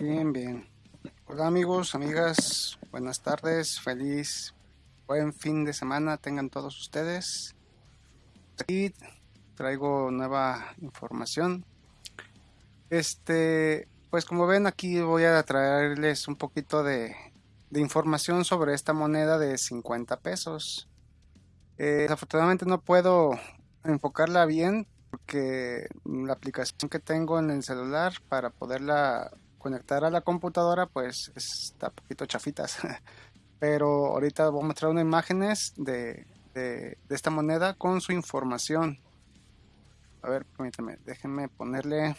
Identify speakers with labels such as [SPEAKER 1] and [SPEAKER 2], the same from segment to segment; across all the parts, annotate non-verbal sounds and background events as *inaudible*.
[SPEAKER 1] Bien, bien. Hola amigos, amigas, buenas tardes, feliz, buen fin de semana tengan todos ustedes. Aquí traigo nueva información. Este, pues como ven aquí voy a traerles un poquito de, información sobre esta moneda de 50 pesos. Eh, desafortunadamente no puedo enfocarla bien porque la aplicación que tengo en el celular para poderla conectar a la computadora pues está un poquito chafitas. *laughs* Pero ahorita voy a mostrar unas imágenes de, de, esta moneda con su información. A ver permítanme déjenme ponerle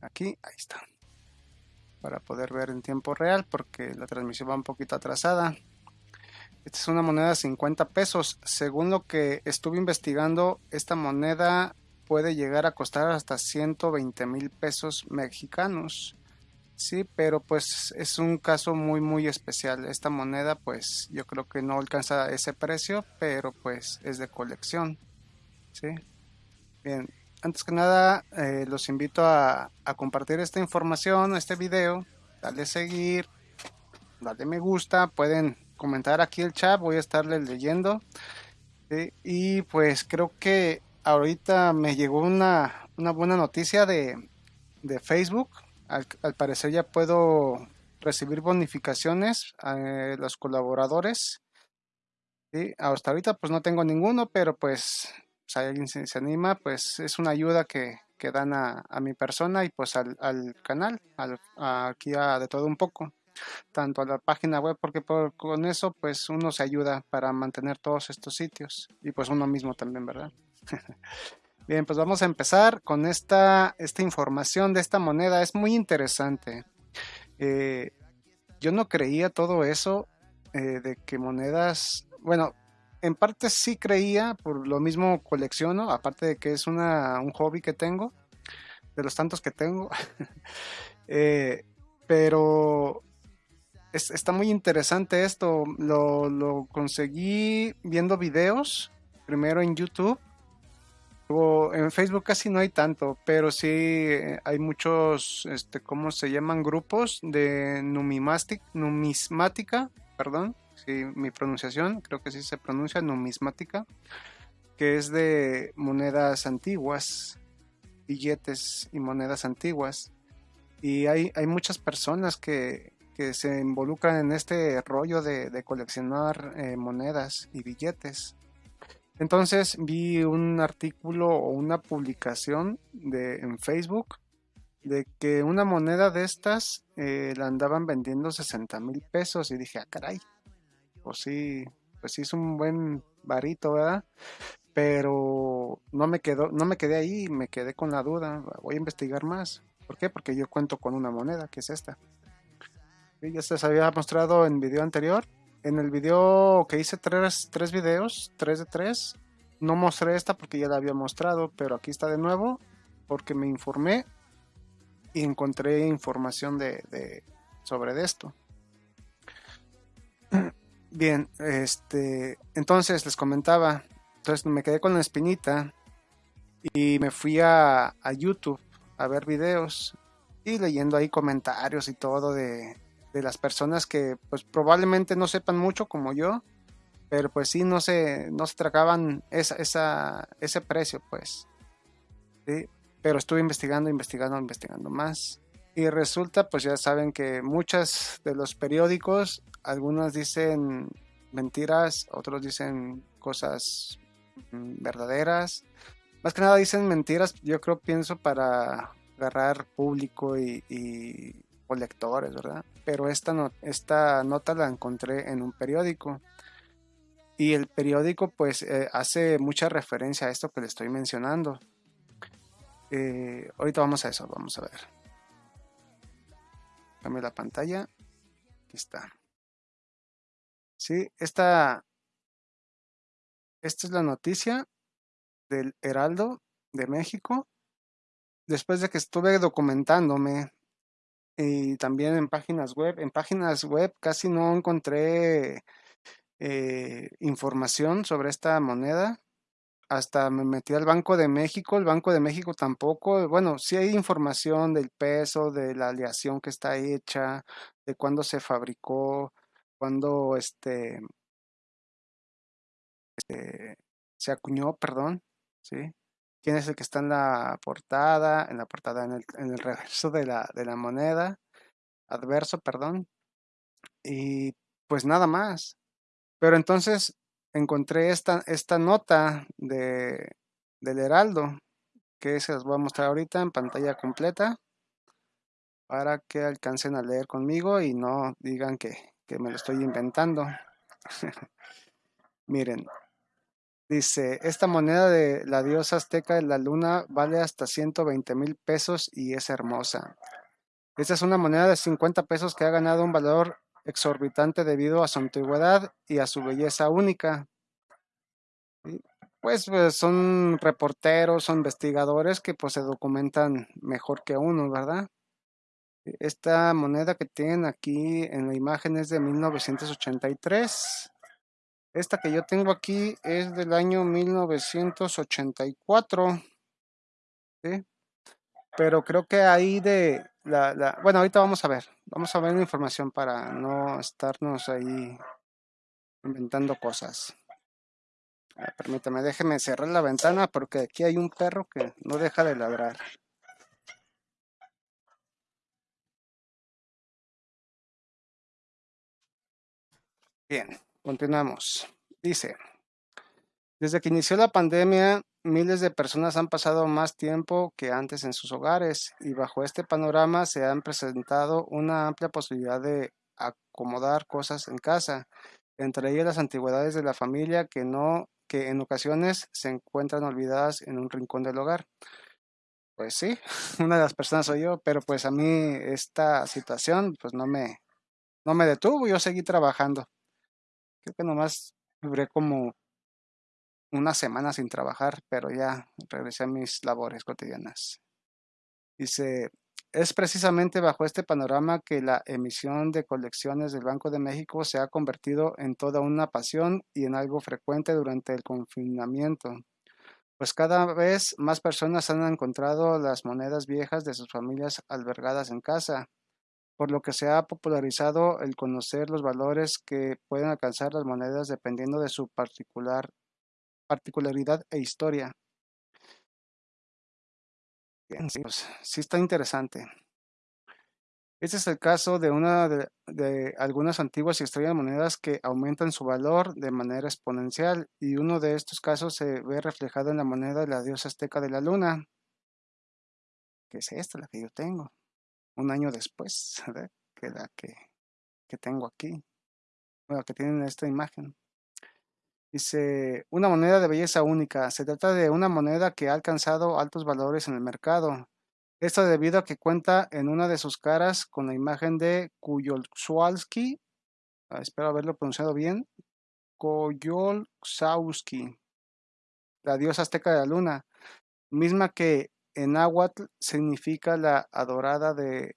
[SPEAKER 1] aquí ahí está. Para poder ver en tiempo real porque la transmisión va un poquito atrasada. Esta es una moneda de 50 pesos. Según lo que estuve investigando, esta moneda puede llegar a costar hasta 120 mil pesos mexicanos. Sí, pero pues es un caso muy muy especial. Esta moneda pues yo creo que no alcanza ese precio, pero pues es de colección. Sí. Bien, antes que nada eh, los invito a, a compartir esta información, este video, darle seguir, darle me gusta, pueden comentar aquí el chat, voy a estarle leyendo. Y pues creo que ahorita me llegó una, buena noticia de, Facebook. Al, parecer ya puedo recibir bonificaciones a eh, los colaboradores. Hasta ahorita pues no tengo ninguno, pero pues si alguien se, anima, pues es una ayuda que, que dan a, mi persona y pues al, canal, aquí a de todo un poco tanto a la página web porque con eso pues uno se ayuda para mantener todos estos sitios y pues uno mismo también, ¿verdad? Bien, pues vamos a empezar con esta, esta información de esta moneda. Es muy interesante. Eh, yo no creía todo eso eh, de que monedas, bueno, en parte sí creía, por lo mismo colecciono, aparte de que es una, un hobby que tengo, de los tantos que tengo. *laughs* Eh, pero está muy interesante esto. Lo, conseguí viendo videos, primero en YouTube. En Facebook casi no hay tanto, pero sí eh, hay muchos, este, ¿cómo se llaman? Grupos de numismática, perdón, sí, mi pronunciación, creo que sí se pronuncia numismática, que es de monedas antiguas, billetes y monedas antiguas. Y hay, hay muchas personas que, que se involucran en este rollo de, coleccionar eh, monedas y billetes. Entonces vi un artículo o una publicación de, en Facebook de que una moneda de estas eh, la andaban vendiendo 60 mil pesos y dije, ah, caray, pues sí, pues sí es un buen varito, ¿verdad? Pero no me quedó, no me quedé ahí, me quedé con la duda, voy a investigar más. ¿Por qué? Porque yo cuento con una moneda, que es esta ya se les había mostrado en video anterior. En el video que hice tres, tres videos, tres de tres, no mostré esta porque ya la había mostrado, pero aquí está de nuevo porque me informé y encontré información de, sobre esto. *clears throat* Bien, este, entonces les comentaba, entonces me quedé con la espinita y me fui a, a YouTube a ver videos y leyendo ahí comentarios y todo de, de las personas que pues probablemente no sepan mucho como yo, pero pues sí no se, no se tragaban esa, esa, ese precio pues. Pero estuve investigando, investigando, investigando más. Y resulta, pues ya saben que muchos de los periódicos, algunos dicen mentiras, otros dicen cosas mm, verdaderas. Más que nada dicen mentiras, yo creo, pienso, para agarrar público y, o lectores, ¿verdad? Pero esta, no, esta nota la encontré en un periódico. Y el periódico pues eh, hace mucha referencia a esto que le estoy mencionando. Eh, ahorita vamos a eso, vamos a ver. Cambio la pantalla. Aquí está. Sí, esta, esta es la noticia del Heraldo de México. Después de que estuve documentándome y también en páginas web. En páginas web casi no encontré eh, información sobre esta moneda. hasta me metí al Banco de México, el Banco de México tampoco, bueno, sí hay información del peso, de la aleación que está hecha, de cuándo se fabricó, cuándo este, este se acuñó, perdón, ¿sí? ¿Quién es el que está en la portada? En la portada, en el, reverso de la, de la moneda, adverso, perdón. Y pues nada más. Pero entonces encontré esta, esta nota de, del Heraldo, que se las voy a mostrar ahorita en pantalla completa, para que alcancen a leer conmigo y no digan que, que me lo estoy inventando. *laughs* Miren, dice, esta moneda de la diosa azteca de la luna vale hasta 120 mil pesos y es hermosa. Esta es una moneda de 50 pesos que ha ganado un valor exorbitante debido a su antigüedad y a su belleza única. Pues, pues, son reporteros, son investigadores que pues se documentan mejor que uno, ¿verdad? Esta moneda que tienen aquí en la imagen es de 1983. Esta que yo tengo aquí es del año 1984. ¿sí? Pero creo que ahí de la, Bueno, ahorita vamos a ver. Vamos a ver la información para no estarnos ahí inventando cosas. Ah, permítame, déjeme cerrar la ventana porque aquí hay un perro que no deja de ladrar. Bien, continuamos. Dice, desde que inició la pandemia, miles de personas han pasado más tiempo que antes en sus hogares y bajo este panorama se han presentado una amplia posibilidad de acomodar cosas en casa, entre ellas las antigüedades de la familia que no que en ocasiones se encuentran olvidadas en un rincón del hogar. Pues sí, *laughs* una de las personas soy yo, pero pues a mí esta situación pues no me, no me detuvo, yo seguí trabajando. Creo que nomás duré como una semana sin trabajar, pero ya regresé a mis labores cotidianas. Dice, es precisamente bajo este panorama que la emisión de colecciones del Banco de México se ha convertido en toda una pasión y en algo frecuente durante el confinamiento, pues cada vez más personas han encontrado las monedas viejas de sus familias albergadas en casa, por lo que se ha popularizado el conocer los valores que pueden alcanzar las monedas dependiendo de su particular particularidad e historia. Bien, sí, pues, sí está interesante. Este es el caso de una de, algunas antiguas historias de monedas que aumentan su valor de manera exponencial y uno de estos casos se ve reflejado en la moneda de la diosa azteca de la luna, que es esta, la que yo tengo, un año después *laughs* que la que, que tengo aquí, bueno, que tienen esta imagen. Dice, una moneda de belleza única. Se trata de una moneda que ha alcanzado altos valores en el mercado. Esto debido a que cuenta en una de sus caras con la imagen de Kuyolksowski. Ah, espero haberlo pronunciado bien. Koyolksowski, la diosa azteca de la luna, misma que en náhuatl significa la adorada de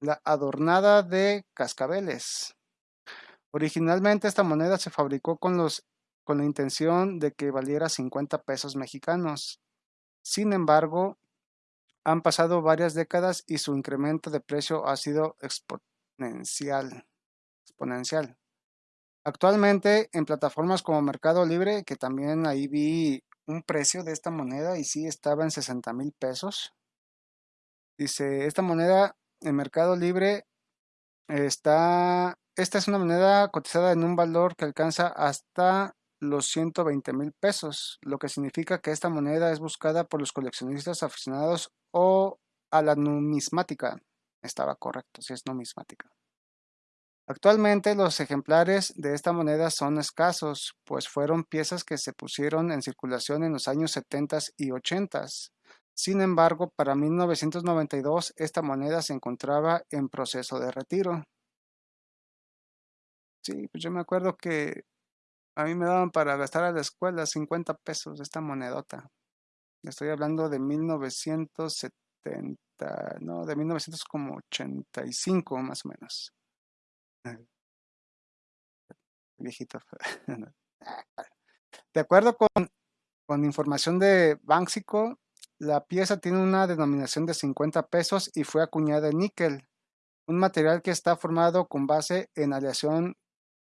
[SPEAKER 1] la adornada de cascabeles. Originalmente esta moneda se fabricó con los con la intención de que valiera 50 pesos mexicanos. Sin embargo, han pasado varias décadas y su incremento de precio ha sido exponencial. exponencial. Actualmente en plataformas como Mercado Libre, que también ahí vi un precio de esta moneda y sí estaba en 60 mil pesos. Dice, esta moneda en Mercado Libre está, esta es una moneda cotizada en un valor que alcanza hasta los 120 mil pesos, lo que significa que esta moneda es buscada por los coleccionistas aficionados o a la numismática. Estaba correcto, si es numismática. Actualmente los ejemplares de esta moneda son escasos, pues fueron piezas que se pusieron en circulación en los años 70 y 80. Sin embargo, para 1992 esta moneda se encontraba en proceso de retiro. Sí, pues yo me acuerdo que a mí me daban para gastar a la escuela 50 pesos esta monedota. Estoy hablando de 1970, no, de 1985 más o menos. Viejito. *laughs* De acuerdo con con información de Banxico, la pieza tiene una denominación de 50 pesos y fue acuñada en níquel, un material que está formado con base en aleación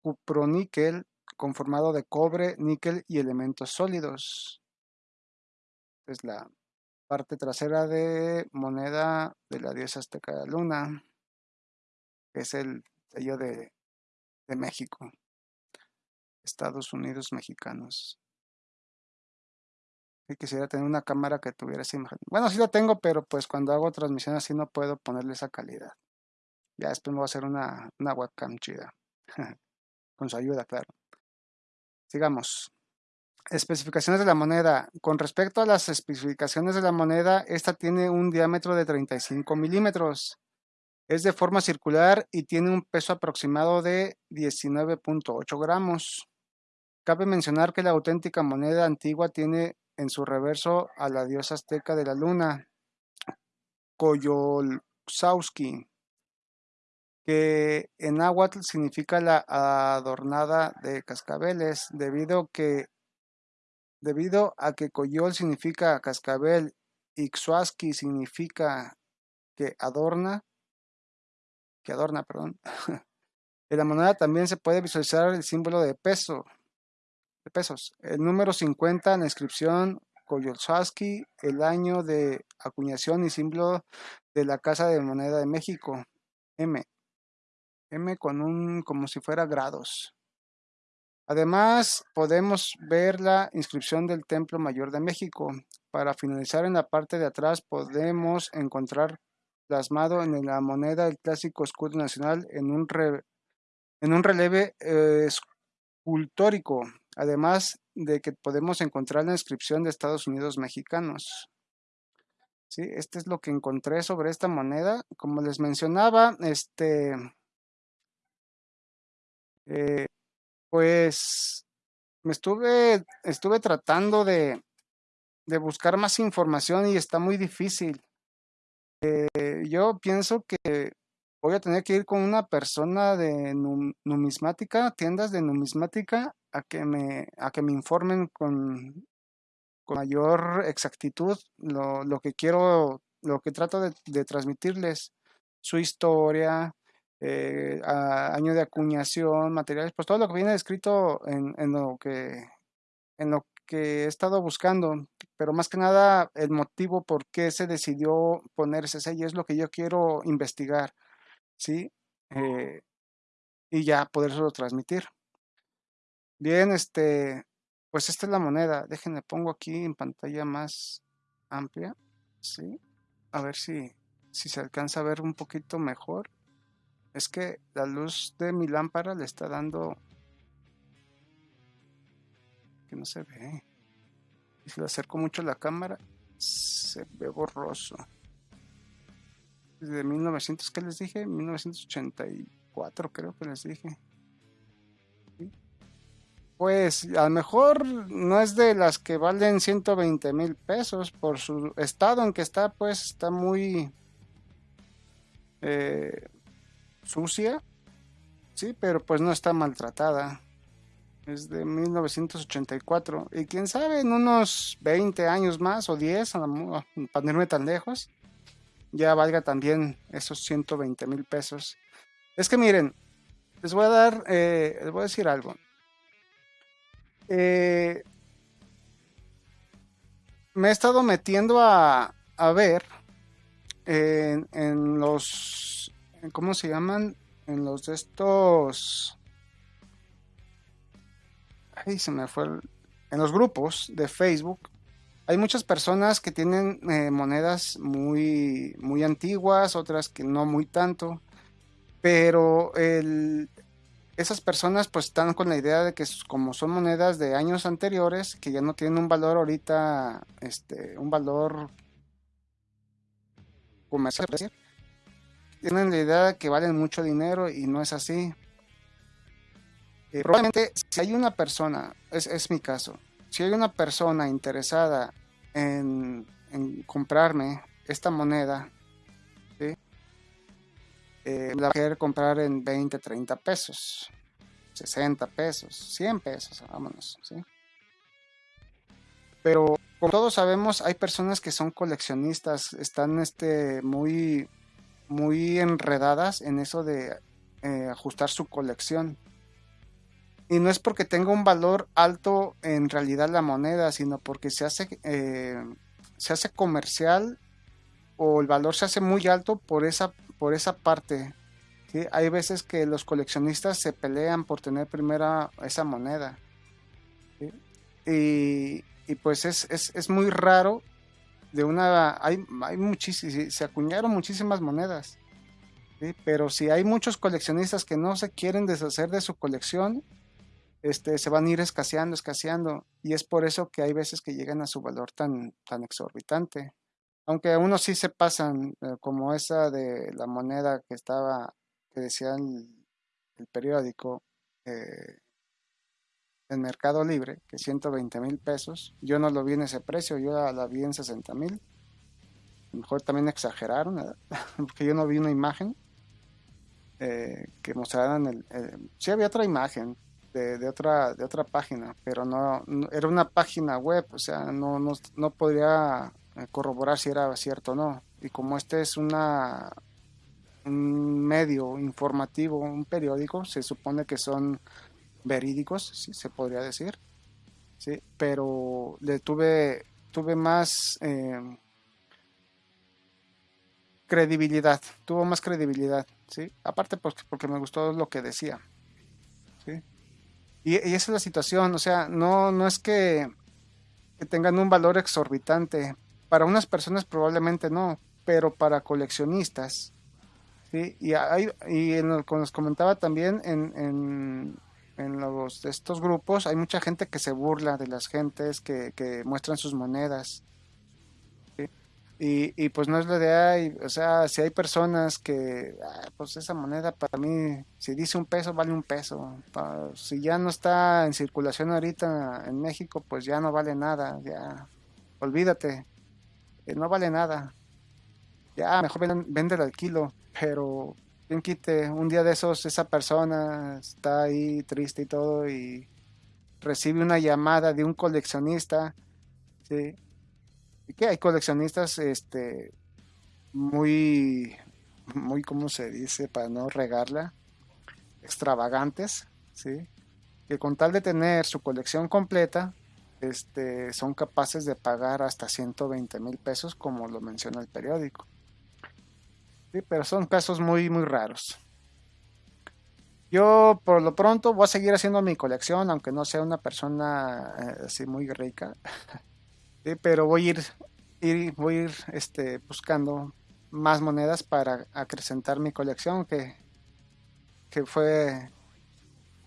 [SPEAKER 1] cuproníquel conformado de cobre, níquel y elementos sólidos. Es la parte trasera de moneda de la diosa azteca de la luna, es el sello de, México, Estados Unidos mexicanos. Y quisiera tener una cámara que tuviera esa imagen. Bueno, sí la tengo, pero pues cuando hago transmisión así no puedo ponerle esa calidad. Ya después me voy a hacer una, una webcam chida. *laughs* Con su ayuda, claro. Sigamos. Especificaciones de la moneda. Con respecto a las especificaciones de la moneda, esta tiene un diámetro de 35 milímetros. Es de forma circular y tiene un peso aproximado de 19.8 gramos. Cabe mencionar que la auténtica moneda antigua tiene en su reverso a la diosa azteca de la luna, Coyolxauhqui, que en náhuatl significa la adornada de cascabeles, debido, que, debido a que Coyol significa cascabel y Xuasqui significa que adorna, que adorna, perdón. *laughs* en la moneda también se puede visualizar el símbolo de peso, de pesos. El número 50 en la inscripción Coyolxauhqui, el año de acuñación y símbolo de la Casa de Moneda de México, M. M con un como si fuera grados. Además, podemos ver la inscripción del Templo Mayor de México. Para finalizar, en la parte de atrás podemos encontrar plasmado en la moneda el clásico escudo nacional en un, en un relieve eh, escultórico, además de que podemos encontrar la inscripción de Estados Unidos mexicanos. Sí, este es lo que encontré sobre esta moneda. Como les mencionaba, este eh, pues me estuve, estuve tratando de, de, buscar más información y está muy difícil. Eh, yo pienso que voy a tener que ir con una persona de numismática, tiendas de numismática, a que me, a que me informen con, con mayor exactitud lo, lo, que quiero, lo que trato de, transmitirles, su historia, eh, año de acuñación, materiales, pues todo lo que viene escrito en, en, lo que en lo que he estado buscando, pero más que nada el motivo por qué se decidió poner ese sello es lo que yo quiero investigar, ¿sí? Eh, y ya podérselo transmitir. Bien, este, pues esta es la moneda. Déjenme pongo aquí en pantalla más amplia, ¿sí? A ver si, si se alcanza a ver un poquito mejor. Es que la luz de mi lámpara le está dando... que no se ve. Y si le acerco mucho la cámara, se ve borroso. Desde 1900, ¿qué les dije? 1984 creo que les dije. Pues a lo mejor no es de las que valen 120 mil pesos por su estado en que está, pues está muy... Eh, sucia, sí, pero pues no está maltratada. Es de 1984. Y quién sabe, en unos 20 años más o 10, para no irme tan lejos, ya valga también esos 120 mil pesos. Es que miren, les voy a dar, eh, les voy a decir algo. Eh, me he estado metiendo a, a ver en, en los ¿cómo se llaman? En los de estos... Ay, se me fue. En los grupos de Facebook hay muchas personas que tienen eh, monedas muy, muy antiguas, otras que no muy tanto, pero esas personas pues están con la idea de que como son monedas de años anteriores, que ya no tienen un valor ahorita, este, un valor comercial, tienen la idea de que valen mucho dinero y no es así. Eh, probablemente si hay una persona, es, es, mi caso, si hay una persona interesada en, en comprarme esta moneda, eh, la voy a comprar en 20, 30 pesos, 60 pesos, 100 pesos, vámonos. ¿sí? Pero como todos sabemos, hay personas que son coleccionistas, están este, muy, muy enredadas en eso de eh, ajustar su colección. Y no es porque tenga un valor alto en realidad la moneda, sino porque se hace, eh, se hace comercial o el valor se hace muy alto por esa, por esa parte. Hay veces que los coleccionistas se pelean por tener primera esa moneda. Y, y, pues es, es, es, muy raro de una... Hay, hay muchísimas, se acuñaron muchísimas monedas. Pero si hay muchos coleccionistas que no se quieren deshacer de su colección, este, se van a ir escaseando, escaseando. Y es por eso que hay veces que llegan a su valor tan, tan exorbitante. Aunque unos sí se pasan, eh, como esa de la moneda que estaba, que decía el, periódico, eh, en Mercado Libre, que 120 mil pesos. Yo no lo vi en ese precio, yo la, vi en 60 mil. Mejor también exageraron, *laughs* porque yo no vi una imagen eh, que mostraran el, Sí había otra imagen de, otra, de otra página, pero no, era una página web, o sea, no, no, no podría eh, corroborar si era cierto o no. Y como este es una un medio informativo, un periódico, se supone que son verídicos, si se podría decir. Sí, pero le tuve, tuve más eh, credibilidad, tuvo más credibilidad, ¿sí? Aparte porque, porque me gustó lo que decía. Y, esa es la situación, o sea, no, no es que, tengan un valor exorbitante. Para unas personas probablemente no, pero para coleccionistas, ¿sí? Y, hay, y en que nos comentaba también en, en, en los, estos grupos, hay mucha gente que se burla de las gentes que, que muestran sus monedas. Y, y, pues no es la idea, o sea, si hay personas que, ah, pues esa moneda para mí, si dice un peso, vale un peso. si ya no está en circulación ahorita en México, pues ya no vale nada, ya, olvídate, eh, no vale nada. Ya, mejor vende al kilo, pero bien quite, un día de esos esa persona está ahí triste y todo y recibe una llamada de un coleccionista, ¿sí? Que hay coleccionistas este muy muy como se dice para no regarla extravagantes sí que con tal de tener su colección completa este son capaces de pagar hasta 120 mil pesos como lo menciona el periódico. Sí pero son casos muy muy raros. Yo por lo pronto voy a seguir haciendo mi colección aunque no sea una persona eh, así muy rica *laughs* pero voy a ir, ir, voy a ir este, buscando más monedas para acrecentar mi colección que, que fue,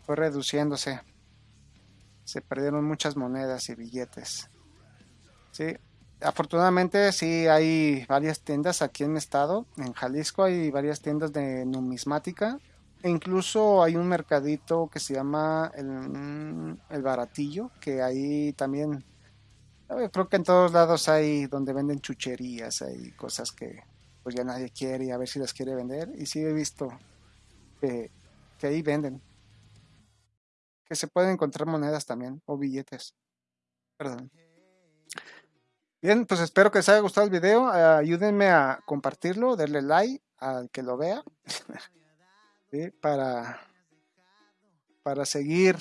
[SPEAKER 1] fue reduciéndose. Se perdieron muchas monedas y billetes. Sí, afortunadamente sí hay varias tiendas aquí en mi estado, en Jalisco hay varias tiendas de numismática e incluso hay un mercadito que se llama el, el Baratillo, que ahí también creo que en todos lados hay donde venden chucherías, hay cosas que pues ya nadie quiere y a ver si las quiere vender. Y sí he visto que, ahí venden. Que se pueden encontrar monedas también o billetes. Perdón. Bien, pues espero que les haya gustado el video. ayúdenme a compartirlo, darle like al que lo vea. *laughs* para, para seguir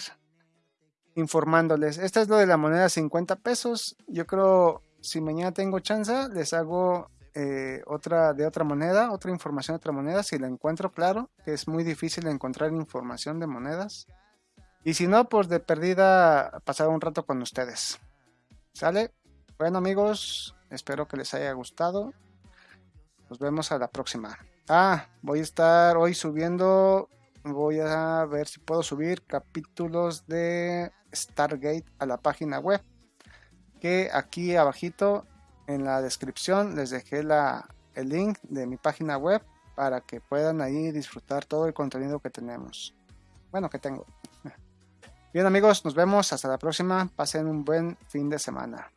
[SPEAKER 1] informándoles. Esta es lo de la moneda 50 pesos. Yo creo, si mañana tengo chance, les hago eh, otra de otra moneda, otra información de otra moneda, si la encuentro, claro, que es muy difícil encontrar información de monedas. Y si no, pues de perdida pasar un rato con ustedes. ¿Sale? Bueno amigos, espero que les haya gustado. Nos vemos a la próxima. Ah, voy a estar hoy subiendo voy a ver si puedo subir capítulos de Stargate a la página web que aquí abajito en la descripción les dejé la, el link de mi página web para que puedan ahí disfrutar todo el contenido que tenemos. Bueno que tengo. *laughs* Bien amigos nos vemos. Hasta la próxima. Pasen un buen fin de semana